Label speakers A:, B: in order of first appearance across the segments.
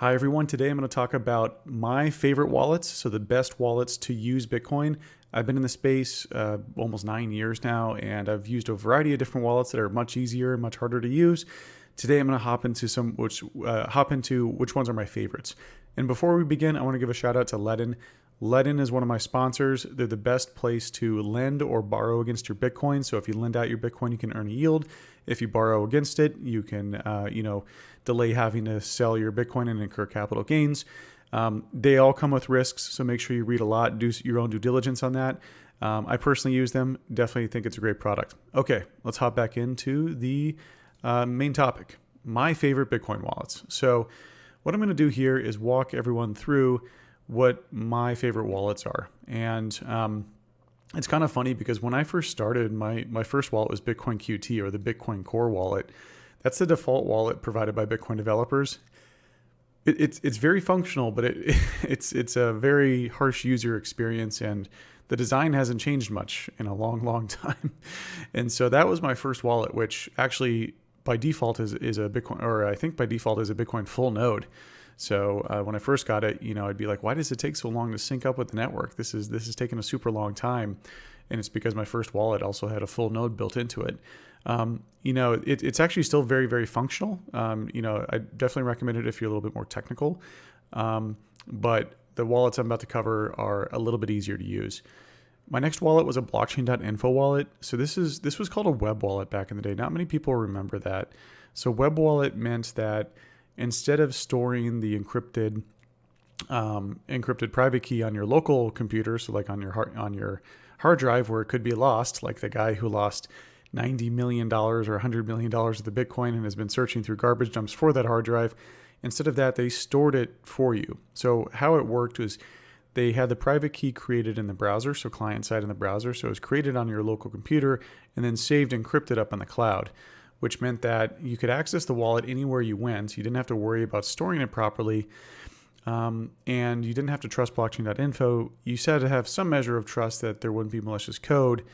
A: Hi everyone, today I'm going to talk about my favorite wallets, so the best wallets to use Bitcoin. I've been in the space uh, almost nine years now, and I've used a variety of different wallets that are much easier and much harder to use. Today I'm going to hop into some which uh, hop into which ones are my favorites. And before we begin, I want to give a shout out to Ledn. Ledn is one of my sponsors. They're the best place to lend or borrow against your Bitcoin. So if you lend out your Bitcoin, you can earn a yield. If you borrow against it, you can, uh, you know, delay having to sell your Bitcoin and incur capital gains. Um, they all come with risks, so make sure you read a lot, do your own due diligence on that. Um, I personally use them. Definitely think it's a great product. Okay, let's hop back into the uh, main topic. My favorite Bitcoin wallets. So, what I'm going to do here is walk everyone through what my favorite wallets are. And um, it's kind of funny because when I first started, my, my first wallet was Bitcoin QT or the Bitcoin Core wallet. That's the default wallet provided by Bitcoin developers. It, it's, it's very functional, but it, it's, it's a very harsh user experience and the design hasn't changed much in a long, long time. And so that was my first wallet, which actually by default is, is a Bitcoin, or I think by default is a Bitcoin full node. So uh, when I first got it, you know, I'd be like, why does it take so long to sync up with the network? This is this is taking a super long time, and it's because my first wallet also had a full node built into it. Um, you know, it, it's actually still very very functional. Um, you know, I definitely recommend it if you're a little bit more technical, um, but the wallets I'm about to cover are a little bit easier to use. My next wallet was a blockchain.info wallet. So this is this was called a web wallet back in the day. Not many people remember that. So web wallet meant that instead of storing the encrypted um, encrypted private key on your local computer, so like on your hard, on your hard drive where it could be lost, like the guy who lost ninety million dollars or hundred million dollars of the Bitcoin and has been searching through garbage dumps for that hard drive. Instead of that, they stored it for you. So how it worked was they had the private key created in the browser, so client side in the browser. So it was created on your local computer and then saved encrypted up on the cloud which meant that you could access the wallet anywhere you went. You didn't have to worry about storing it properly. Um, and you didn't have to trust blockchain.info. You said to have some measure of trust that there wouldn't be malicious code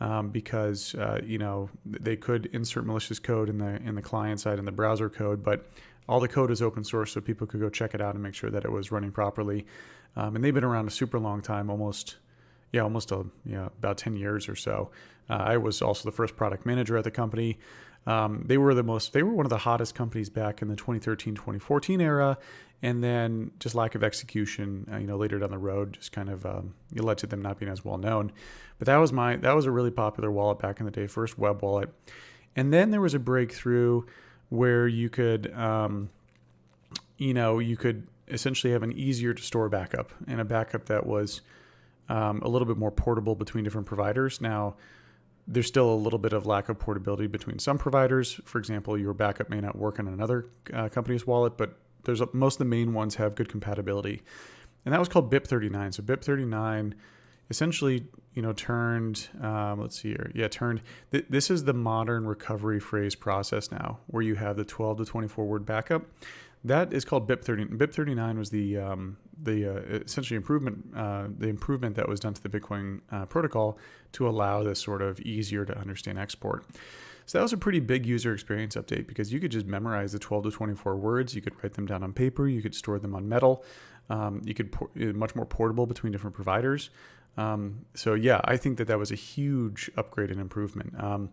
A: um, because uh, you know they could insert malicious code in the in the client side in the browser code, but all the code is open source, so people could go check it out and make sure that it was running properly. Um, and they've been around a super long time, almost yeah, almost a you know, about 10 years or so. Uh, I was also the first product manager at the company. Um, they were the most, they were one of the hottest companies back in the 2013, 2014 era. And then just lack of execution, uh, you know, later down the road, just kind of um, led to them not being as well known. But that was my, that was a really popular wallet back in the day, first web wallet. And then there was a breakthrough where you could, um, you know, you could essentially have an easier to store backup and a backup that was um, a little bit more portable between different providers. Now, there's still a little bit of lack of portability between some providers. For example, your backup may not work on another uh, company's wallet, but there's a, most of the main ones have good compatibility. And that was called BIP39. So BIP39 essentially, you know, turned, um, let's see here. Yeah, turned, th- this is the modern recovery phrase process now, where you have the 12 to 24 word backup. That is called BIP30. BIP39 was the um, the uh, essentially improvement uh, the improvement that was done to the Bitcoin uh, protocol to allow this sort of easier to understand export. So that was a pretty big user experience update because you could just memorize the 12 to 24 words. You could write them down on paper. You could store them on metal. Um, you could uh, much more portable between different providers. Um, so yeah, I think that that was a huge upgrade and improvement. Um,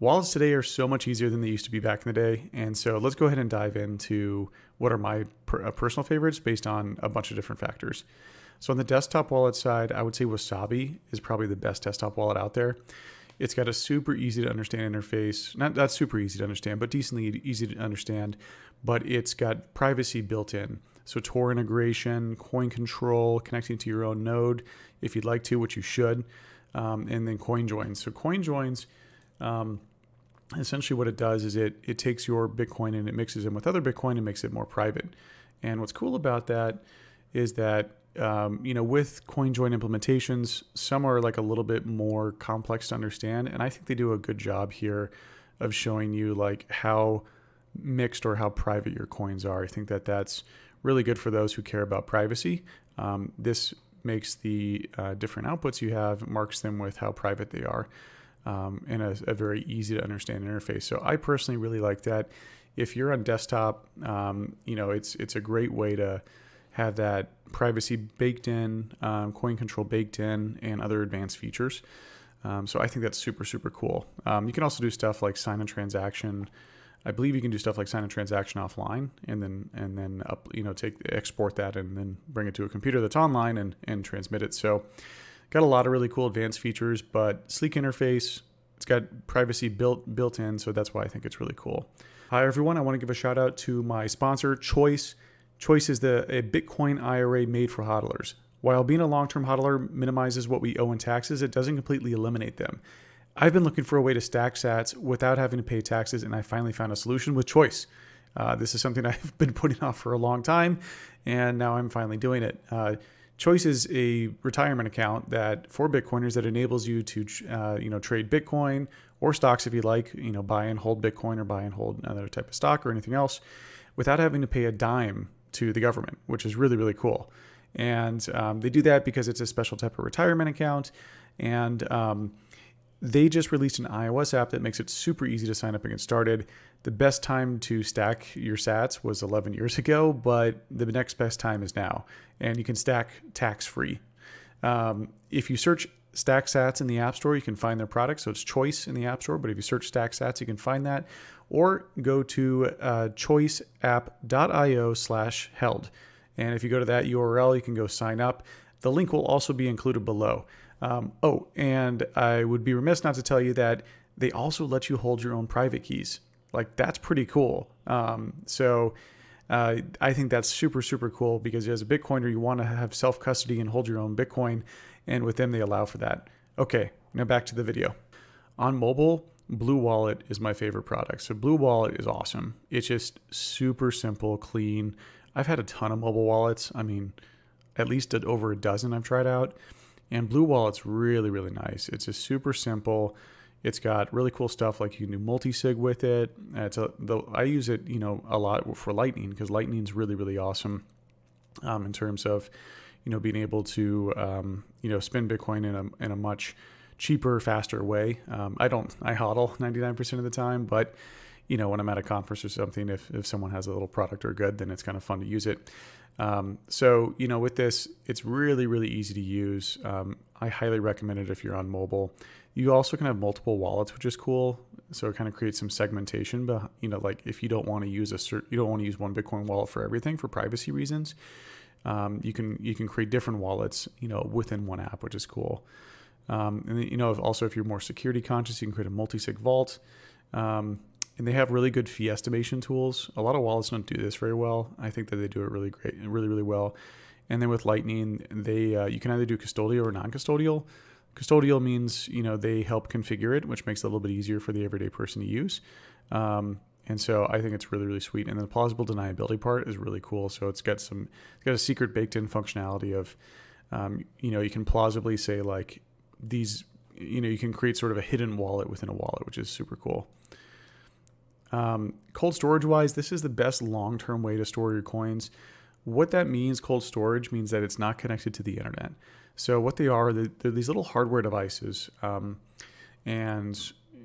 A: Wallets today are so much easier than they used to be back in the day. And so let's go ahead and dive into what are my per, uh, personal favorites based on a bunch of different factors. So on the desktop wallet side, I would say Wasabi is probably the best desktop wallet out there. It's got a super easy to understand interface. Not not super easy to understand, but decently easy to understand. But it's got privacy built in. So Tor integration, coin control, connecting to your own node if you'd like to, which you should, um, and then coin joins. So coin joins um, essentially what it does is it it takes your Bitcoin and it mixes in with other Bitcoin and makes it more private. And what's cool about that is that um, you know with CoinJoin implementations, some are like a little bit more complex to understand, and I think they do a good job here of showing you like how mixed or how private your coins are. I think that that's really good for those who care about privacy. Um, this makes the uh, different outputs you have marks them with how private they are um, and a, a, very easy to understand interface. So I personally really like that. if you're on desktop, um, you know, it's it's a great way to have that privacy baked in, um, coin control baked in, and other advanced features. Um, so I think that's super super cool. Um, you can also do stuff like sign a transaction. I believe you can do stuff like sign a transaction offline and then and then up you know take export that and then bring it to a computer that's online and and transmit it. So got a lot of really cool advanced features, but sleek interface. It's got privacy built built in, so that's why I think it's really cool. Hi everyone, I want to give a shout out to my sponsor Choice. Choice is the a Bitcoin IRA made for hodlers. While being a long-term hodler minimizes what we owe in taxes, it doesn't completely eliminate them. I've been looking for a way to stack sats without having to pay taxes, and I finally found a solution with Choice. Uh, this is something I've been putting off for a long time, and now I'm finally doing it. Uh, Choice is a retirement account that for Bitcoiners that enables you to uh, you know trade Bitcoin or stocks if you like, you know buy and hold Bitcoin or buy and hold another type of stock or anything else, without having to pay a dime to the government, which is really really cool. And um, they do that because it's a special type of retirement account, and um, they just released an iOS app that makes it super easy to sign up and get started. The best time to stack your sats was 11 years ago, but the next best time is now. And you can stack tax free. Um, if you search Stack Sats in the App Store, you can find their product. So it's Choice in the App Store, but if you search Stack Sats, you can find that. Or go to uh, choiceapp.io slash held. And if you go to that URL, you can go sign up. The link will also be included below. Um, oh, and I would be remiss not to tell you that they also let you hold your own private keys. Like that's pretty cool. Um, so uh, I think that's super super cool because as a Bitcoiner, you want to have self custody and hold your own Bitcoin, and with them they allow for that. Okay, now back to the video. On mobile, Blue Wallet is my favorite product. So Blue Wallet is awesome. It's just super simple, clean. I've had a ton of mobile wallets. I mean, at least over a dozen I've tried out. And Blue Wallet's really, really nice. It's just super simple. It's got really cool stuff like you can do multi-sig with it. It's a, the, I use it, you know, a lot for Lightning because Lightning's really, really awesome um, in terms of, you know, being able to, um, you know, spend Bitcoin in a, in a much cheaper, faster way. Um, I don't, I hodl 99% of the time, but you know, when I'm at a conference or something, if, if someone has a little product or good, then it's kind of fun to use it. Um, so, you know, with this, it's really, really easy to use. Um, I highly recommend it if you're on mobile. You also can have multiple wallets, which is cool. So it kind of creates some segmentation. But you know, like if you don't want to use a cert, you don't want to use one Bitcoin wallet for everything for privacy reasons. Um, you can you can create different wallets, you know, within one app, which is cool. Um, and you know, also if you're more security conscious, you can create a multi-sig vault. Um, and they have really good fee estimation tools. A lot of wallets don't do this very well. I think that they do it really great, really really well. And then with Lightning, they uh, you can either do custodial or non-custodial. Custodial means you know they help configure it, which makes it a little bit easier for the everyday person to use. Um, and so I think it's really really sweet. And the plausible deniability part is really cool. So it's got some it's got a secret baked in functionality of um, you know you can plausibly say like these you know you can create sort of a hidden wallet within a wallet, which is super cool. Um, cold storage wise, this is the best long term way to store your coins. What that means, cold storage, means that it's not connected to the internet. So what they are, they're, they're these little hardware devices, um, and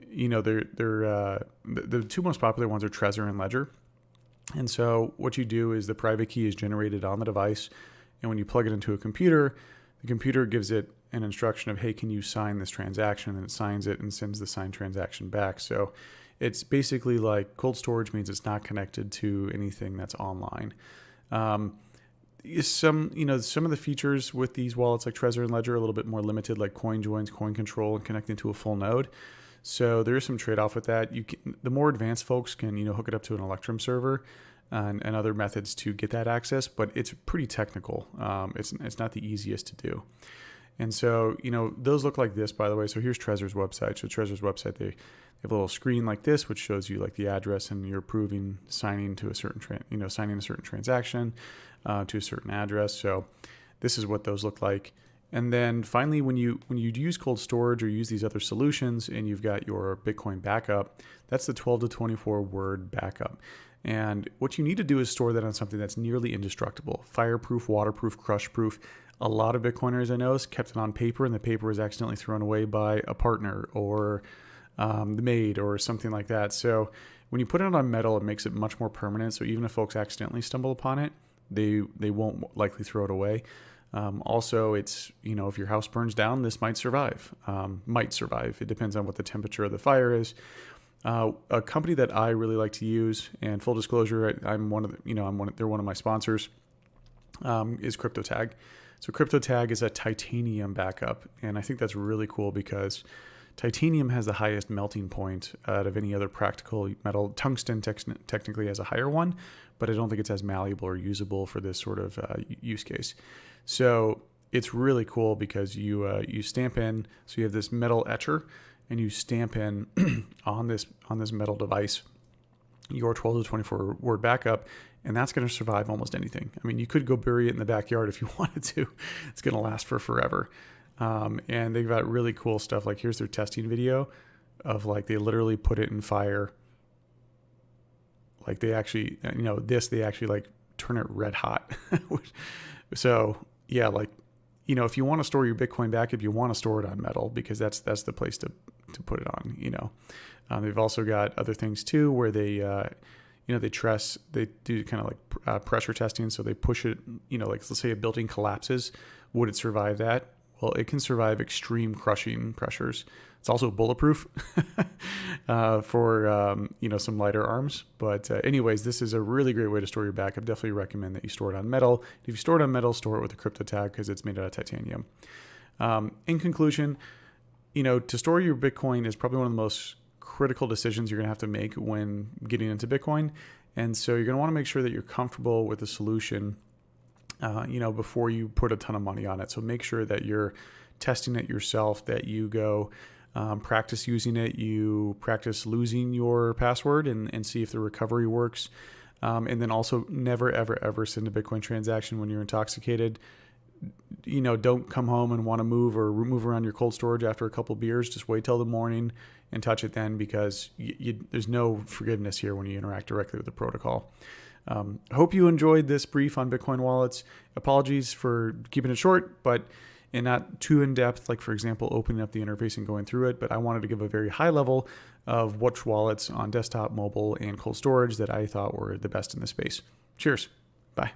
A: you know they're they're uh, the, the two most popular ones are Trezor and Ledger. And so what you do is the private key is generated on the device, and when you plug it into a computer, the computer gives it an instruction of, hey, can you sign this transaction? And it signs it and sends the signed transaction back. So it's basically like cold storage means it's not connected to anything that's online. Um, some you know some of the features with these wallets like Trezor and Ledger are a little bit more limited, like coin joins, coin control, and connecting to a full node. So there is some trade off with that. You can, the more advanced folks can you know hook it up to an Electrum server. And, and other methods to get that access, but it's pretty technical. Um, it's, it's not the easiest to do. And so, you know, those look like this, by the way. So here's Trezor's website. So Trezor's website, they have a little screen like this, which shows you like the address and you're approving signing to a certain, you know, signing a certain transaction uh, to a certain address. So this is what those look like. And then finally, when you when you use cold storage or use these other solutions, and you've got your Bitcoin backup, that's the 12 to 24 word backup. And what you need to do is store that on something that's nearly indestructible, fireproof, waterproof, crushproof. A lot of Bitcoiners I know kept it on paper, and the paper was accidentally thrown away by a partner or um, the maid or something like that. So When you put it on metal, it makes it much more permanent. So even if folks accidentally stumble upon it, they they won't likely throw it away. Um, also, it's you know if your house burns down, this might survive. Um, might survive. It depends on what the temperature of the fire is. Uh, a company that I really like to use, and full disclosure, I, am one of the, you know I'm one they're one of my sponsors, um, is CryptoTag. So CryptoTag is a titanium backup, and I think that's really cool because titanium has the highest melting point out of any other practical metal. Tungsten technically has a higher one, but I don't think it's as malleable or usable for this sort of uh, use case. So it's really cool because you uh, you stamp in, so you have this metal etcher, and you stamp in on this on this metal device your 12 to 24 word backup, and that's going to survive almost anything. I mean, you could go bury it in the backyard if you wanted to. It's going to last for forever. Um, and they've got really cool stuff. Like here's their testing video of like they literally put it in fire. Like they actually, you know, this they actually like turn it red hot. so yeah, like you know, if you want to store your Bitcoin back, backup, you want to store it on metal because that's that's the place to to put it on. You know, um, they've also got other things too where they. Uh, you know, they trust, they do kind of like uh, pressure testing. So they push it, you know, like let's say a building collapses, would it survive that? Well, it can survive extreme crushing pressures. It's also bulletproof uh, for um, you know some lighter arms. But uh, anyways, this is a really great way to store your backup. Definitely recommend that you store it on metal. If you store it on metal, store it with a CryptoTag because it's made out of titanium. Um, in conclusion, you know to store your Bitcoin is probably one of the most critical decisions you're going to have to make when getting into Bitcoin. And so you're going to want to make sure that you're comfortable with the solution uh, you know, before you put a ton of money on it. So make sure that you're testing it yourself, that you go um, practice using it, you practice losing your password and, and see if the recovery works. Um, and then also never, ever, ever send a Bitcoin transaction when you're intoxicated. You know, don't come home and want to move or move around your cold storage after a couple beers. Just wait till the morning and touch it then because you, you, there's no forgiveness here when you interact directly with the protocol. Um, hope you enjoyed this brief on Bitcoin wallets. Apologies for keeping it short, but and not too in depth, like for example, opening up the interface and going through it. But I wanted to give a very high level of which wallets on desktop, mobile, and cold storage that I thought were the best in the space. Cheers. Bye.